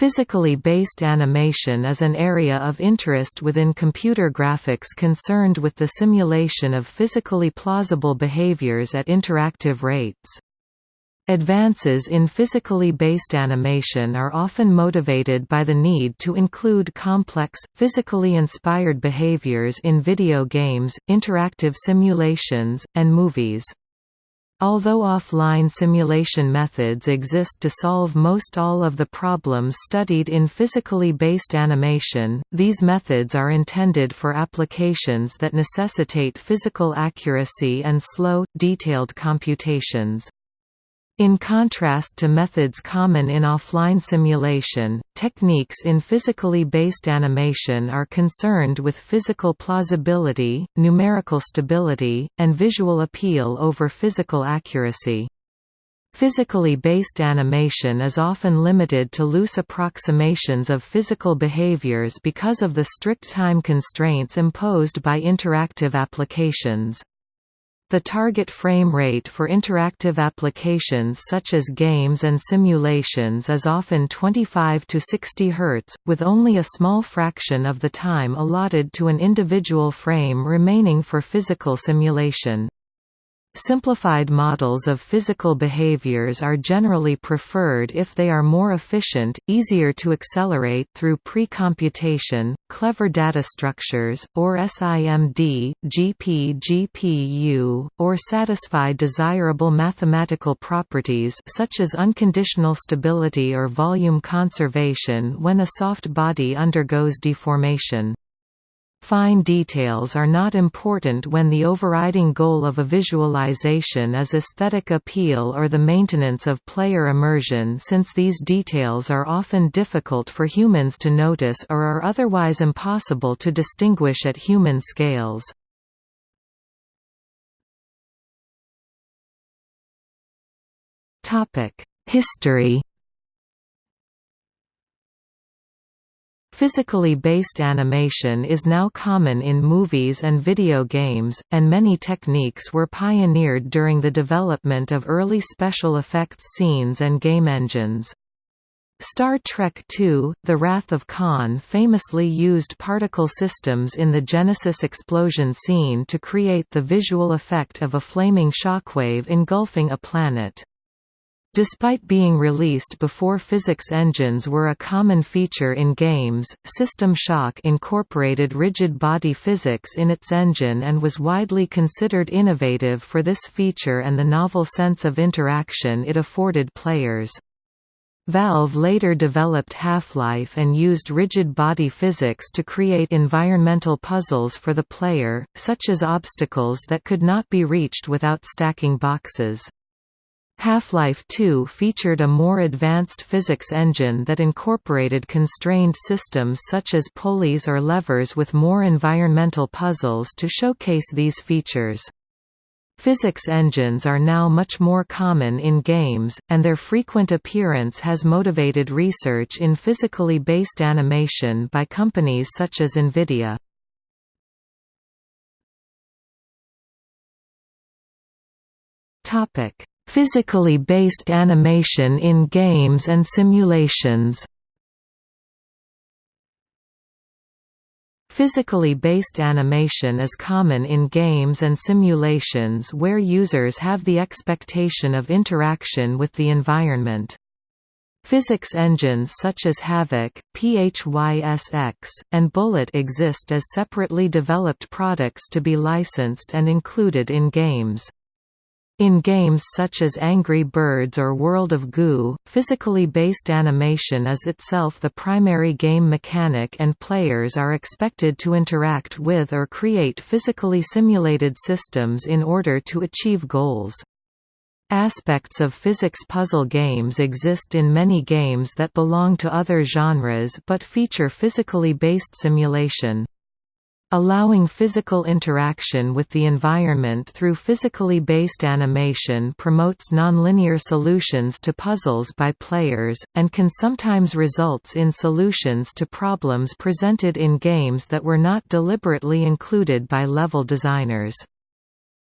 Physically based animation is an area of interest within computer graphics concerned with the simulation of physically plausible behaviors at interactive rates. Advances in physically based animation are often motivated by the need to include complex, physically inspired behaviors in video games, interactive simulations, and movies. Although offline simulation methods exist to solve most all of the problems studied in physically based animation, these methods are intended for applications that necessitate physical accuracy and slow, detailed computations. In contrast to methods common in offline simulation, techniques in physically based animation are concerned with physical plausibility, numerical stability, and visual appeal over physical accuracy. Physically based animation is often limited to loose approximations of physical behaviors because of the strict time constraints imposed by interactive applications. The target frame rate for interactive applications such as games and simulations is often 25 to 60 Hz, with only a small fraction of the time allotted to an individual frame remaining for physical simulation. Simplified models of physical behaviors are generally preferred if they are more efficient, easier to accelerate through pre-computation, clever data structures, or SIMD, GP-GPU, or satisfy desirable mathematical properties such as unconditional stability or volume conservation when a soft body undergoes deformation. Fine details are not important when the overriding goal of a visualization is aesthetic appeal or the maintenance of player immersion since these details are often difficult for humans to notice or are otherwise impossible to distinguish at human scales. History Physically based animation is now common in movies and video games, and many techniques were pioneered during the development of early special effects scenes and game engines. Star Trek II, The Wrath of Khan famously used particle systems in the Genesis explosion scene to create the visual effect of a flaming shockwave engulfing a planet. Despite being released before physics engines were a common feature in games, System Shock incorporated rigid body physics in its engine and was widely considered innovative for this feature and the novel sense of interaction it afforded players. Valve later developed Half-Life and used rigid body physics to create environmental puzzles for the player, such as obstacles that could not be reached without stacking boxes. Half-Life 2 featured a more advanced physics engine that incorporated constrained systems such as pulleys or levers with more environmental puzzles to showcase these features. Physics engines are now much more common in games, and their frequent appearance has motivated research in physically based animation by companies such as NVIDIA. Physically based animation in games and simulations Physically based animation is common in games and simulations where users have the expectation of interaction with the environment. Physics engines such as Havok, PHYSX, and Bullet exist as separately developed products to be licensed and included in games. In games such as Angry Birds or World of Goo, physically based animation is itself the primary game mechanic and players are expected to interact with or create physically simulated systems in order to achieve goals. Aspects of physics puzzle games exist in many games that belong to other genres but feature physically based simulation. Allowing physical interaction with the environment through physically based animation promotes nonlinear solutions to puzzles by players, and can sometimes results in solutions to problems presented in games that were not deliberately included by level designers.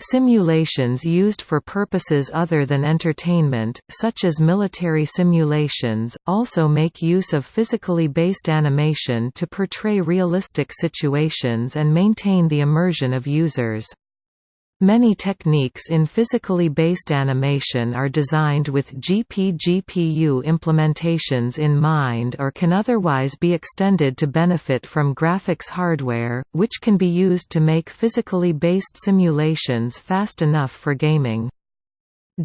Simulations used for purposes other than entertainment, such as military simulations, also make use of physically based animation to portray realistic situations and maintain the immersion of users. Many techniques in physically based animation are designed with GP-GPU implementations in mind or can otherwise be extended to benefit from graphics hardware, which can be used to make physically based simulations fast enough for gaming.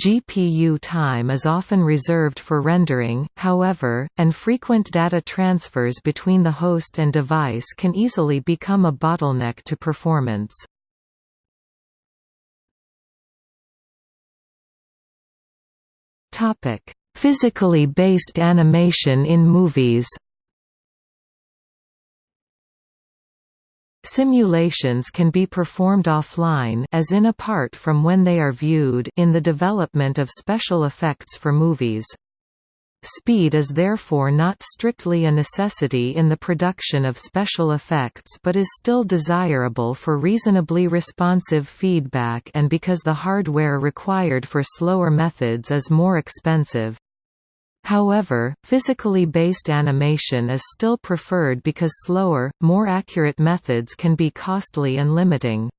GPU time is often reserved for rendering, however, and frequent data transfers between the host and device can easily become a bottleneck to performance. Topic: Physically based animation in movies. Simulations can be performed offline as in apart from when they are viewed in the development of special effects for movies. Speed is therefore not strictly a necessity in the production of special effects but is still desirable for reasonably responsive feedback and because the hardware required for slower methods is more expensive. However, physically based animation is still preferred because slower, more accurate methods can be costly and limiting.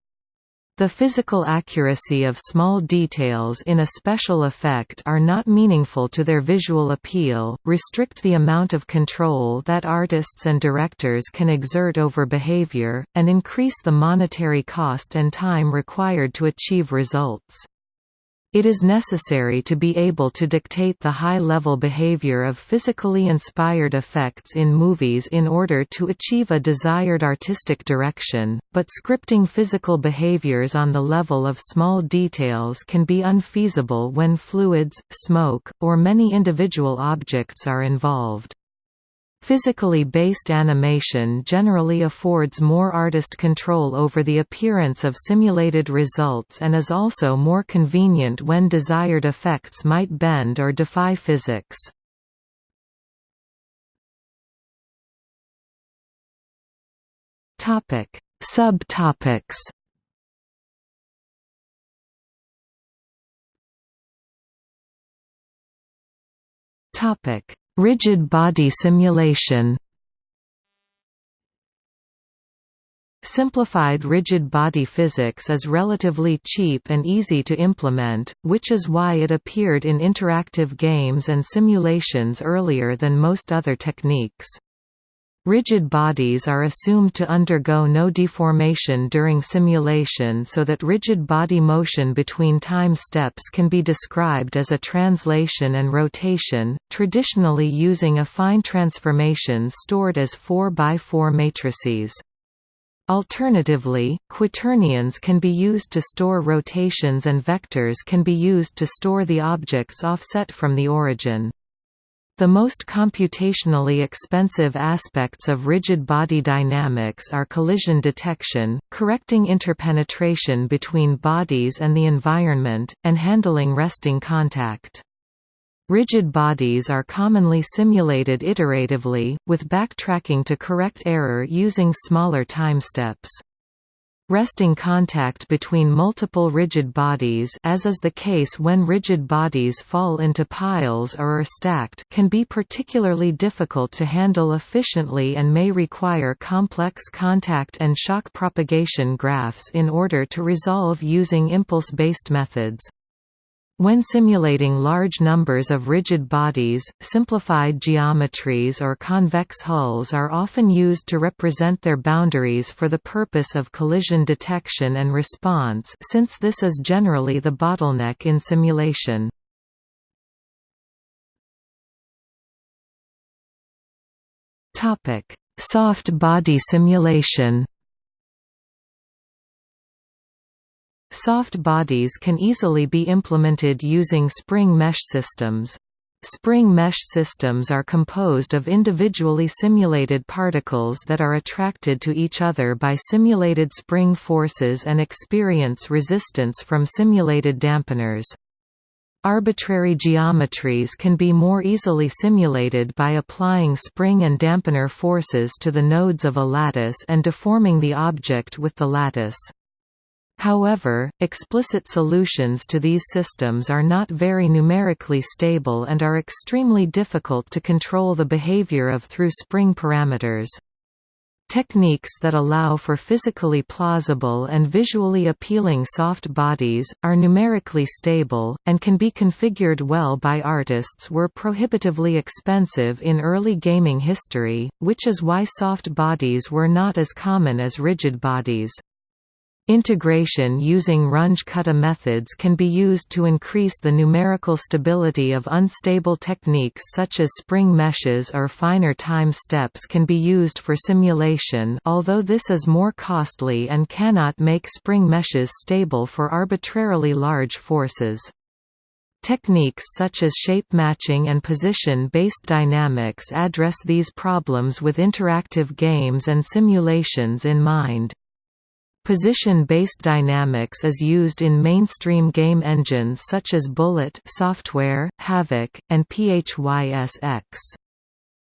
The physical accuracy of small details in a special effect are not meaningful to their visual appeal, restrict the amount of control that artists and directors can exert over behavior, and increase the monetary cost and time required to achieve results. It is necessary to be able to dictate the high-level behavior of physically inspired effects in movies in order to achieve a desired artistic direction, but scripting physical behaviors on the level of small details can be unfeasible when fluids, smoke, or many individual objects are involved. Physically based animation generally affords more artist control over the appearance of simulated results and is also more convenient when desired effects might bend or defy physics. Subtopics Topic Rigid body simulation Simplified rigid body physics is relatively cheap and easy to implement, which is why it appeared in interactive games and simulations earlier than most other techniques. Rigid bodies are assumed to undergo no deformation during simulation so that rigid body motion between time steps can be described as a translation and rotation, traditionally using affine transformations stored as 4x4 matrices. Alternatively, quaternions can be used to store rotations and vectors can be used to store the objects offset from the origin. The most computationally expensive aspects of rigid body dynamics are collision detection, correcting interpenetration between bodies and the environment, and handling resting contact. Rigid bodies are commonly simulated iteratively, with backtracking to correct error using smaller time steps. Resting contact between multiple rigid bodies as is the case when rigid bodies fall into piles or are stacked can be particularly difficult to handle efficiently and may require complex contact and shock propagation graphs in order to resolve using impulse-based methods. When simulating large numbers of rigid bodies, simplified geometries or convex hulls are often used to represent their boundaries for the purpose of collision detection and response since this is generally the bottleneck in simulation. Soft body simulation Soft bodies can easily be implemented using spring mesh systems. Spring mesh systems are composed of individually simulated particles that are attracted to each other by simulated spring forces and experience resistance from simulated dampeners. Arbitrary geometries can be more easily simulated by applying spring and dampener forces to the nodes of a lattice and deforming the object with the lattice. However, explicit solutions to these systems are not very numerically stable and are extremely difficult to control the behavior of through spring parameters. Techniques that allow for physically plausible and visually appealing soft bodies, are numerically stable, and can be configured well by artists were prohibitively expensive in early gaming history, which is why soft bodies were not as common as rigid bodies. Integration using Runge-Kutta methods can be used to increase the numerical stability of unstable techniques such as spring meshes or finer time steps can be used for simulation although this is more costly and cannot make spring meshes stable for arbitrarily large forces. Techniques such as shape matching and position-based dynamics address these problems with interactive games and simulations in mind. Position-based dynamics is used in mainstream game engines such as Bullet software, Havok, and PHYSX.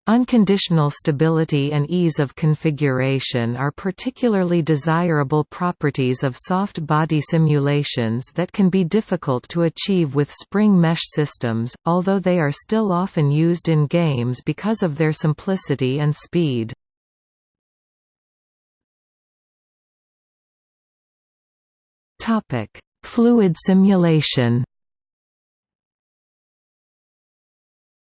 Unconditional stability and ease of configuration are particularly desirable properties of soft body simulations that can be difficult to achieve with spring mesh systems, although they are still often used in games because of their simplicity and speed. Topic: Fluid simulation.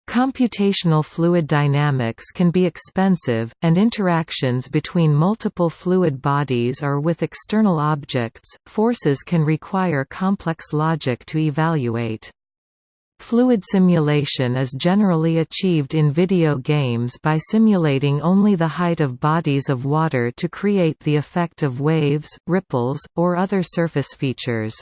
Computational fluid dynamics can be expensive, and interactions between multiple fluid bodies or with external objects, forces can require complex logic to evaluate. Fluid simulation is generally achieved in video games by simulating only the height of bodies of water to create the effect of waves, ripples, or other surface features.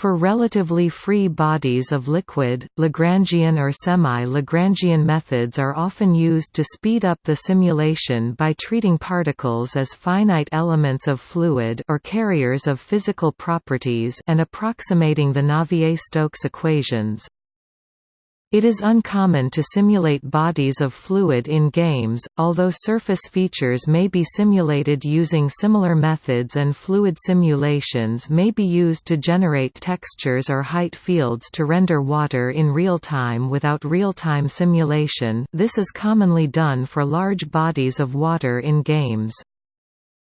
For relatively free bodies of liquid, Lagrangian or semi-Lagrangian methods are often used to speed up the simulation by treating particles as finite elements of fluid or carriers of physical properties and approximating the Navier-Stokes equations. It is uncommon to simulate bodies of fluid in games, although surface features may be simulated using similar methods and fluid simulations may be used to generate textures or height fields to render water in real time without real-time simulation this is commonly done for large bodies of water in games.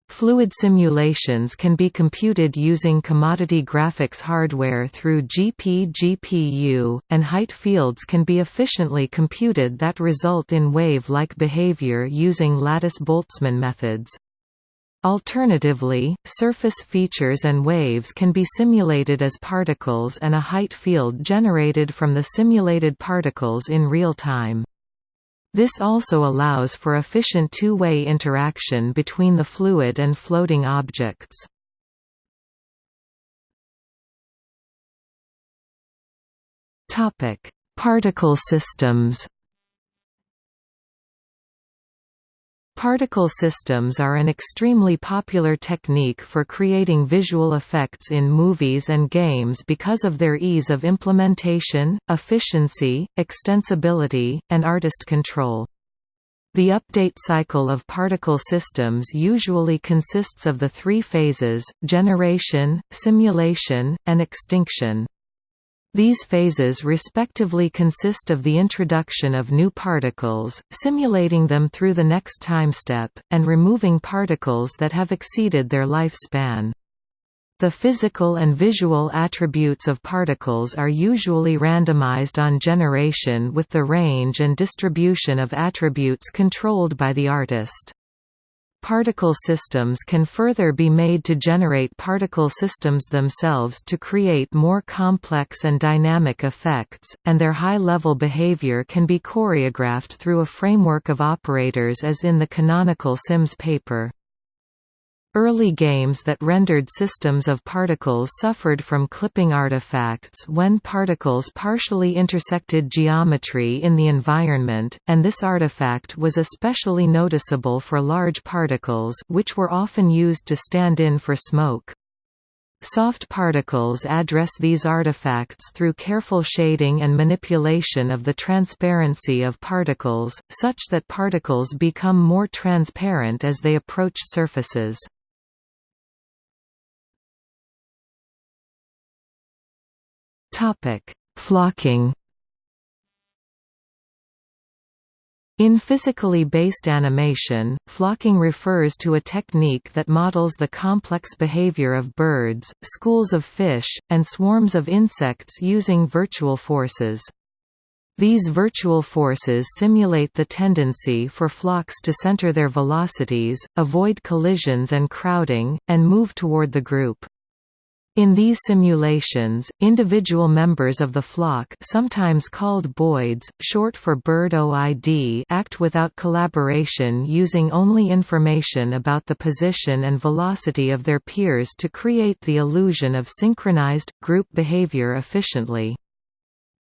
Fluid simulations can be computed using commodity graphics hardware through GP-GPU, and height fields can be efficiently computed that result in wave-like behavior using lattice-Boltzmann methods. Alternatively, surface features and waves can be simulated as particles and a height field generated from the simulated particles in real time. This also allows for efficient two-way interaction between the fluid and floating objects. Particle systems Particle systems are an extremely popular technique for creating visual effects in movies and games because of their ease of implementation, efficiency, extensibility, and artist control. The update cycle of particle systems usually consists of the three phases, generation, simulation, and extinction. These phases respectively consist of the introduction of new particles, simulating them through the next time step, and removing particles that have exceeded their lifespan. The physical and visual attributes of particles are usually randomized on generation with the range and distribution of attributes controlled by the artist. Particle systems can further be made to generate particle systems themselves to create more complex and dynamic effects, and their high-level behavior can be choreographed through a framework of operators as in the canonical Sims paper. Early games that rendered systems of particles suffered from clipping artifacts when particles partially intersected geometry in the environment, and this artifact was especially noticeable for large particles which were often used to stand in for smoke. Soft particles address these artifacts through careful shading and manipulation of the transparency of particles, such that particles become more transparent as they approach surfaces. Flocking In physically based animation, flocking refers to a technique that models the complex behavior of birds, schools of fish, and swarms of insects using virtual forces. These virtual forces simulate the tendency for flocks to center their velocities, avoid collisions and crowding, and move toward the group. In these simulations, individual members of the flock sometimes called boids, short for bird OID act without collaboration using only information about the position and velocity of their peers to create the illusion of synchronized, group behavior efficiently.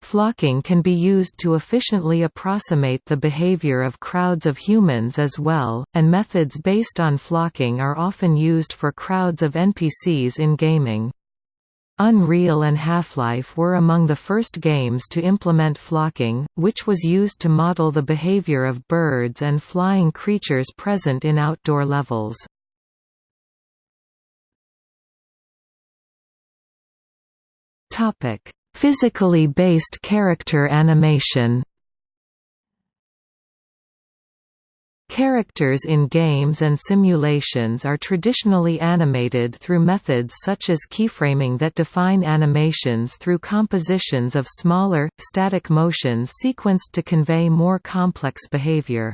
Flocking can be used to efficiently approximate the behavior of crowds of humans as well, and methods based on flocking are often used for crowds of NPCs in gaming. Unreal and Half-Life were among the first games to implement flocking, which was used to model the behavior of birds and flying creatures present in outdoor levels. Physically based character animation Characters in games and simulations are traditionally animated through methods such as keyframing that define animations through compositions of smaller, static motions sequenced to convey more complex behavior.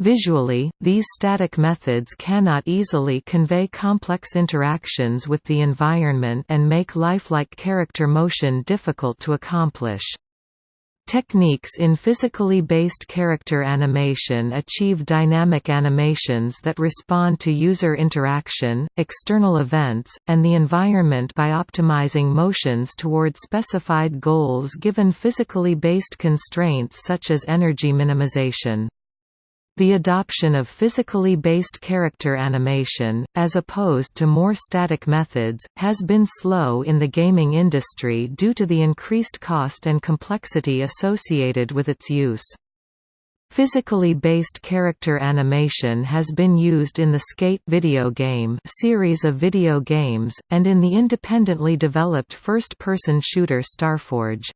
Visually, these static methods cannot easily convey complex interactions with the environment and make lifelike character motion difficult to accomplish. Techniques in physically based character animation achieve dynamic animations that respond to user interaction, external events, and the environment by optimizing motions toward specified goals given physically based constraints such as energy minimization. The adoption of physically based character animation, as opposed to more static methods, has been slow in the gaming industry due to the increased cost and complexity associated with its use. Physically based character animation has been used in the Skate video game series of video games, and in the independently developed first-person shooter Starforge.